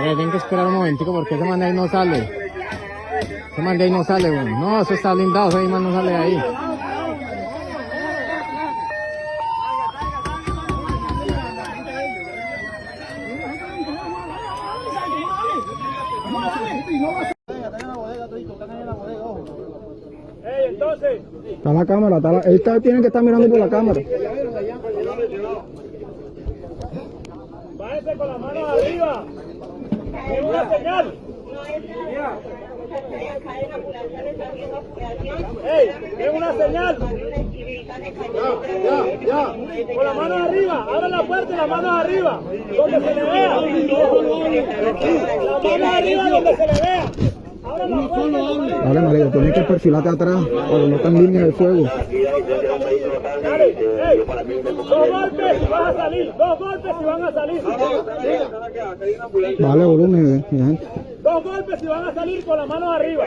Oye, tienen que esperar un momentico porque ese man de ahí no sale. Ese man de ahí no sale, weón. No, eso está blindado, ese man no sale de ahí. Está la cámara, está la, él está- tiene que estar mirando por la cámara. váyanse con las manos arriba. Es una señal. Ey, es una señal. Con las manos arriba, abran la puerta y las manos arriba, donde se le vea. Las manos arriba donde se le vea. Dale, marido, tienes que perfilarte atrás para no estar en línea de fuego. Dos golpes y vas a salir, dos golpes y van a salir. Vale, volumen, eh, mi gente. Dos golpes y van a salir con las manos arriba.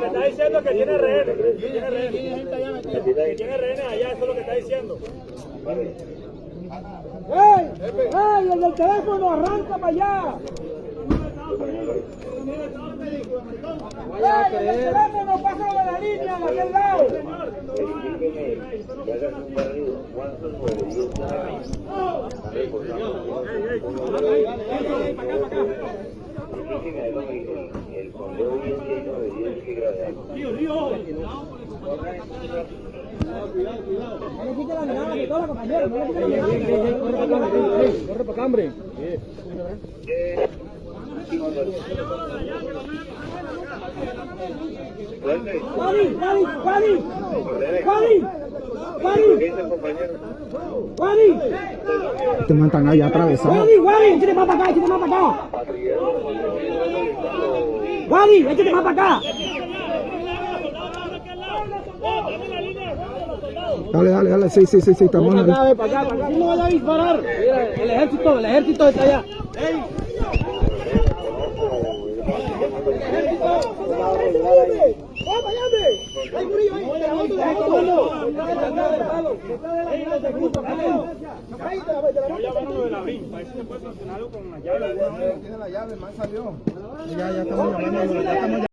que está diciendo es que tiene rehenes. que Tiene rehenes. Que tiene rehenes allá, eso es lo que está diciendo. ¡Ey! ¡Ey! El del teléfono arranca para allá. ¡Ey! El del teléfono pasa de la línea de aquel lado. ¡Juaní! ¡Juaní! ¡Juaní! ¡Juaní! ¡Juaní! ¡Juaní! Este man están allá atravesado. ¡Juaní! ¡Juaní! ¡Échate más para acá! ¡Échate más para acá! ¡Juaní! ¡Échate más para acá! Dale, dale, dale. Sí, sí, sí, sí, estamos ahí. para acá, para acá. no vaya a disparar. El ejército, el ejército está allá. Ya, ya estamos llamando, ya estamos